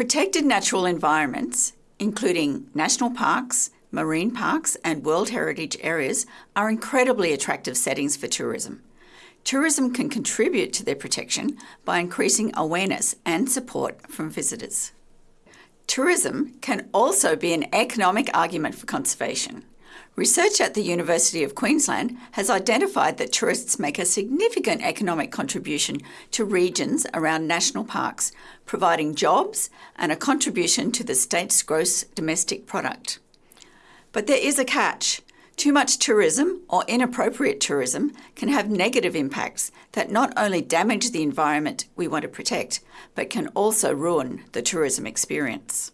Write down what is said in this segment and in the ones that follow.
Protected natural environments, including national parks, marine parks, and World Heritage areas, are incredibly attractive settings for tourism. Tourism can contribute to their protection by increasing awareness and support from visitors. Tourism can also be an economic argument for conservation. Research at the University of Queensland has identified that tourists make a significant economic contribution to regions around national parks, providing jobs and a contribution to the state's gross domestic product. But there is a catch. Too much tourism or inappropriate tourism can have negative impacts that not only damage the environment we want to protect, but can also ruin the tourism experience.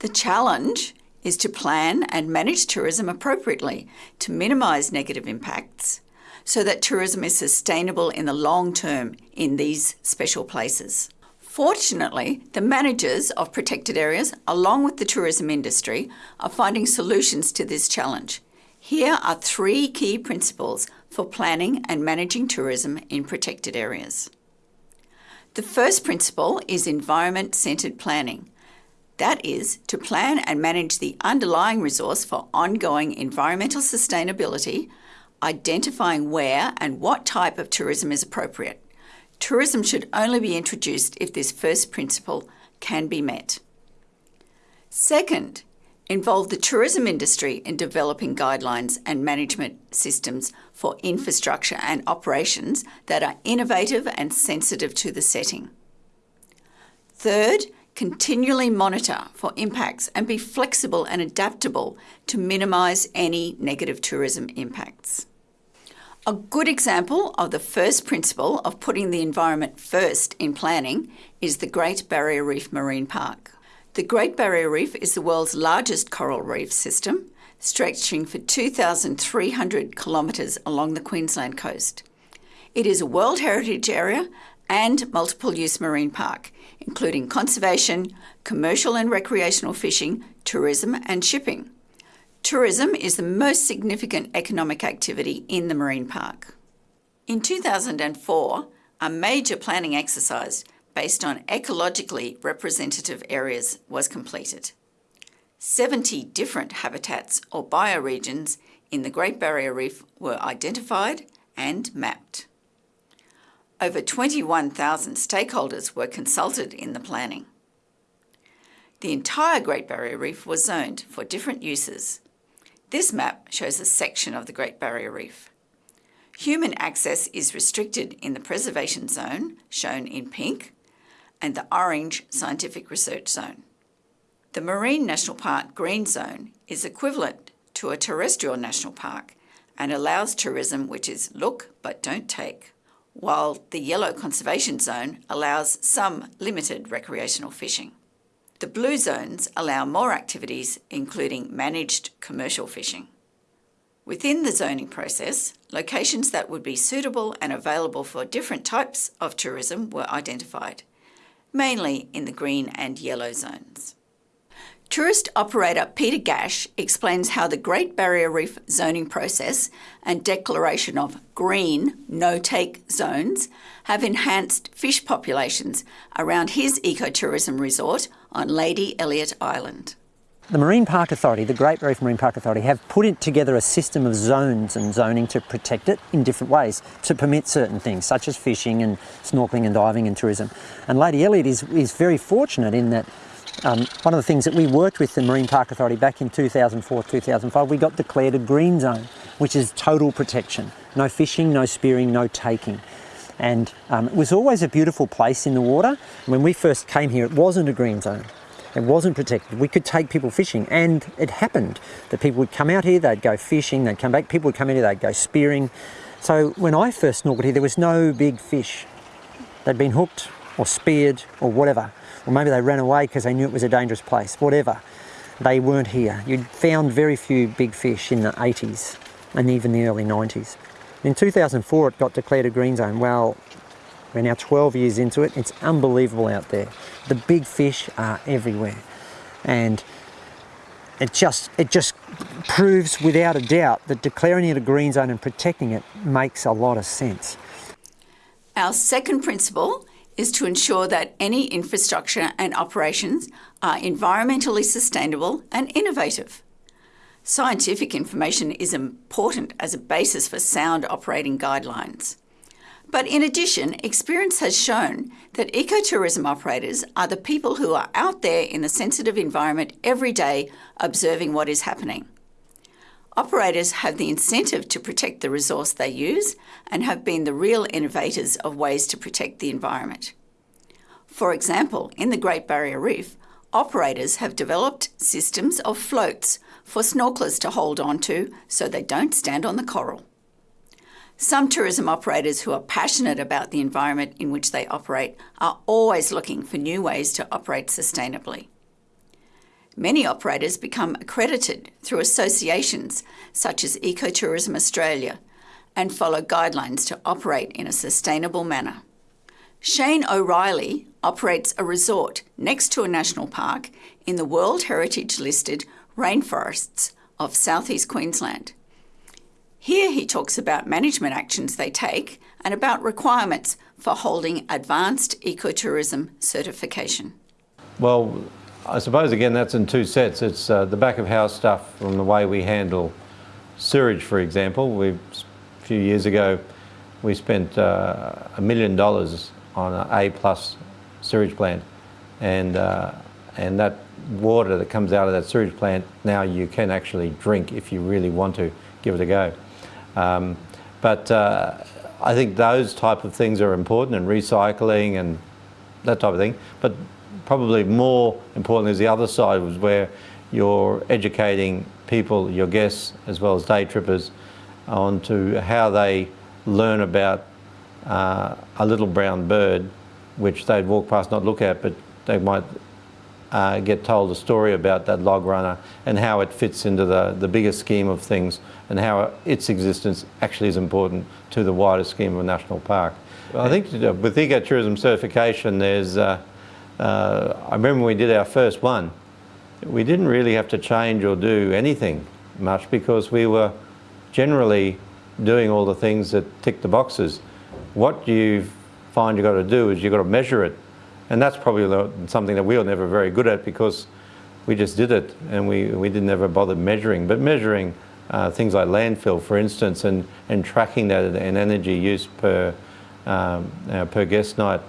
The challenge is to plan and manage tourism appropriately to minimise negative impacts so that tourism is sustainable in the long term in these special places. Fortunately, the managers of protected areas, along with the tourism industry, are finding solutions to this challenge. Here are three key principles for planning and managing tourism in protected areas. The first principle is environment centred planning. That is, to plan and manage the underlying resource for ongoing environmental sustainability, identifying where and what type of tourism is appropriate. Tourism should only be introduced if this first principle can be met. Second, involve the tourism industry in developing guidelines and management systems for infrastructure and operations that are innovative and sensitive to the setting. Third, continually monitor for impacts and be flexible and adaptable to minimise any negative tourism impacts. A good example of the first principle of putting the environment first in planning is the Great Barrier Reef Marine Park. The Great Barrier Reef is the world's largest coral reef system, stretching for 2,300 kilometres along the Queensland coast. It is a World Heritage Area and multiple use marine park, including conservation, commercial and recreational fishing, tourism, and shipping. Tourism is the most significant economic activity in the marine park. In 2004, a major planning exercise based on ecologically representative areas was completed. 70 different habitats or bioregions in the Great Barrier Reef were identified and mapped. Over 21,000 stakeholders were consulted in the planning. The entire Great Barrier Reef was zoned for different uses. This map shows a section of the Great Barrier Reef. Human access is restricted in the preservation zone, shown in pink, and the Orange Scientific Research Zone. The Marine National Park Green Zone is equivalent to a terrestrial national park and allows tourism which is look but don't take, while the Yellow Conservation Zone allows some limited recreational fishing. The blue zones allow more activities including managed commercial fishing. Within the zoning process, locations that would be suitable and available for different types of tourism were identified mainly in the green and yellow zones. Tourist operator Peter Gash explains how the Great Barrier Reef zoning process and declaration of green no-take zones have enhanced fish populations around his ecotourism resort on Lady Elliot Island. The Marine Park Authority, the Great Barrier Reef Marine Park Authority, have put together a system of zones and zoning to protect it in different ways to permit certain things, such as fishing and snorkeling and diving and tourism. And Lady Elliot is, is very fortunate in that um, one of the things that we worked with the Marine Park Authority back in 2004-2005, we got declared a green zone, which is total protection. No fishing, no spearing, no taking. And um, it was always a beautiful place in the water. When we first came here, it wasn't a green zone. It wasn't protected. We could take people fishing and it happened that people would come out here, they'd go fishing, they'd come back, people would come in here, they'd go spearing. So when I first snorkeled here, there was no big fish. They'd been hooked or speared or whatever. Or maybe they ran away because they knew it was a dangerous place, whatever. They weren't here. You'd found very few big fish in the 80s and even the early 90s. In 2004, it got declared a green zone. Well, we're now 12 years into it. It's unbelievable out there. The big fish are everywhere. And it just, it just proves without a doubt that declaring it a green zone and protecting it makes a lot of sense. Our second principle is to ensure that any infrastructure and operations are environmentally sustainable and innovative. Scientific information is important as a basis for sound operating guidelines. But in addition, experience has shown that ecotourism operators are the people who are out there in the sensitive environment every day observing what is happening. Operators have the incentive to protect the resource they use and have been the real innovators of ways to protect the environment. For example, in the Great Barrier Reef, operators have developed systems of floats for snorkelers to hold on to so they don't stand on the coral. Some tourism operators who are passionate about the environment in which they operate are always looking for new ways to operate sustainably. Many operators become accredited through associations such as Ecotourism Australia and follow guidelines to operate in a sustainable manner. Shane O'Reilly operates a resort next to a national park in the World Heritage listed rainforests of southeast Queensland. Here he talks about management actions they take and about requirements for holding advanced ecotourism certification. Well, I suppose again that's in two sets. It's uh, the back of house stuff from the way we handle sewage, for example. We a few years ago we spent uh, a million dollars on an A plus sewage plant, and uh, and that water that comes out of that sewage plant now you can actually drink if you really want to give it a go. Um, but uh, I think those type of things are important and recycling and that type of thing. But probably more important is the other side was where you're educating people, your guests, as well as day trippers, on to how they learn about uh, a little brown bird, which they'd walk past, not look at, but they might uh, get told a story about that log runner and how it fits into the, the bigger scheme of things and how its existence actually is important to the wider scheme of a national park. I think with ecotourism certification, there's uh, uh, I remember when we did our first one, we didn't really have to change or do anything much because we were generally doing all the things that tick the boxes. What you find you've got to do is you've got to measure it. And that's probably something that we were never very good at because we just did it and we, we didn't ever bother measuring. But measuring uh, things like landfill, for instance, and, and tracking that and energy use per, um, uh, per guest night,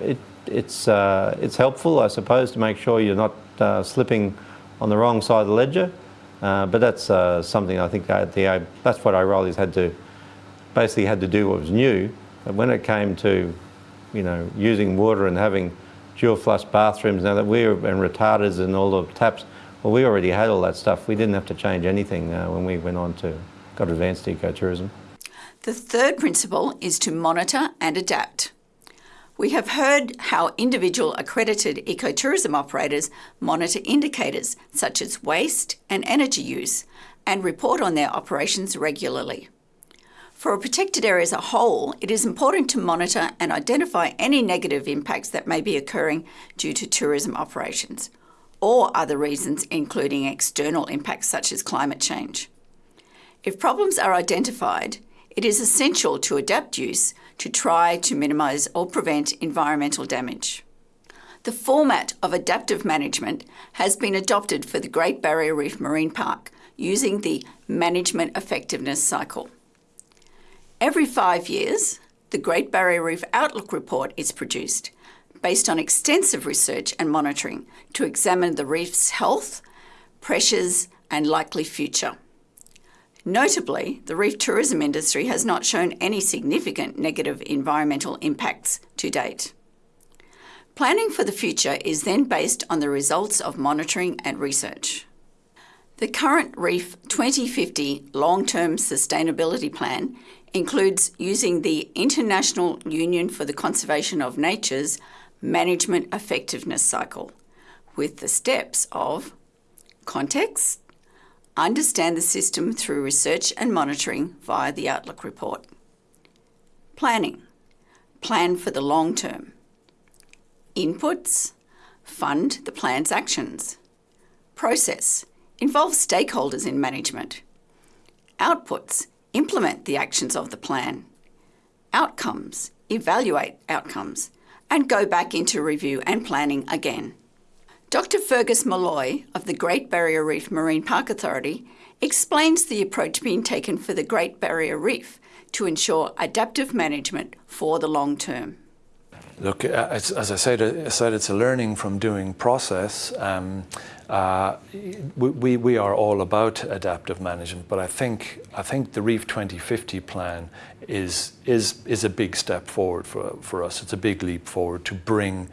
it, it's, uh, it's helpful, I suppose, to make sure you're not uh, slipping on the wrong side of the ledger. Uh, but that's uh, something I think that the, that's what O'Reilly's had to, basically had to do what was new. But when it came to, you know, using water and having dual flush bathrooms now that we were, and retarders and all the taps, well, we already had all that stuff. We didn't have to change anything uh, when we went on to, got advanced ecotourism. The third principle is to monitor and adapt. We have heard how individual accredited ecotourism operators monitor indicators such as waste and energy use and report on their operations regularly. For a protected area as a whole, it is important to monitor and identify any negative impacts that may be occurring due to tourism operations or other reasons, including external impacts such as climate change. If problems are identified, it is essential to adapt use to try to minimise or prevent environmental damage. The format of adaptive management has been adopted for the Great Barrier Reef Marine Park using the Management Effectiveness Cycle. Every five years, the Great Barrier Reef Outlook Report is produced based on extensive research and monitoring to examine the reef's health, pressures, and likely future. Notably, the reef tourism industry has not shown any significant negative environmental impacts to date. Planning for the future is then based on the results of monitoring and research. The current Reef 2050 long-term sustainability plan includes using the International Union for the Conservation of Nature's Management Effectiveness Cycle with the steps of context, Understand the system through research and monitoring via the Outlook report. Planning. Plan for the long term. Inputs. Fund the plan's actions. Process. Involve stakeholders in management. Outputs. Implement the actions of the plan. Outcomes. Evaluate outcomes. and go back into review and planning again. Dr. Fergus Molloy of the Great Barrier Reef Marine Park Authority explains the approach being taken for the Great Barrier Reef to ensure adaptive management for the long term. Look, uh, as, as I, said, I said, it's a learning from doing process. Um, uh, we, we are all about adaptive management, but I think, I think the Reef 2050 plan is, is, is a big step forward for, for us. It's a big leap forward to bring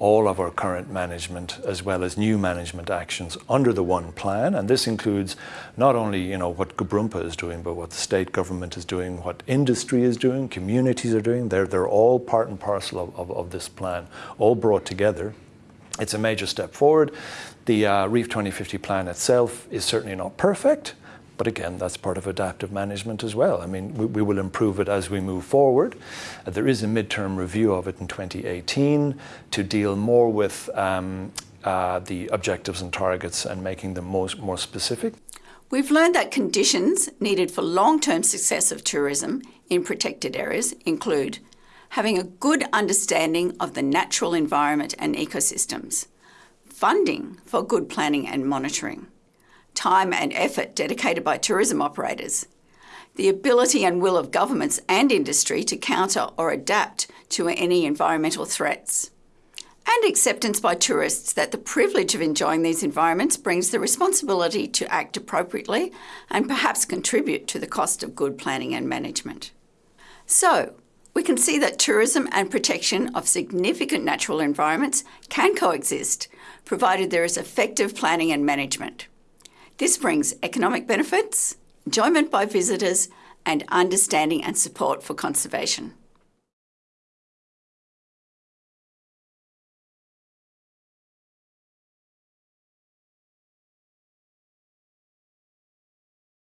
all of our current management as well as new management actions under the one plan. And this includes not only you know, what GBRMPA is doing, but what the state government is doing, what industry is doing, communities are doing. They're, they're all part and parcel of, of, of this plan, all brought together. It's a major step forward. The uh, Reef 2050 plan itself is certainly not perfect, but again, that's part of adaptive management as well. I mean, we, we will improve it as we move forward. Uh, there is a midterm review of it in 2018 to deal more with um, uh, the objectives and targets and making them most, more specific. We've learned that conditions needed for long-term success of tourism in protected areas include having a good understanding of the natural environment and ecosystems, funding for good planning and monitoring, time and effort dedicated by tourism operators, the ability and will of governments and industry to counter or adapt to any environmental threats, and acceptance by tourists that the privilege of enjoying these environments brings the responsibility to act appropriately and perhaps contribute to the cost of good planning and management. So, we can see that tourism and protection of significant natural environments can coexist, provided there is effective planning and management. This brings economic benefits, enjoyment by visitors, and understanding and support for conservation.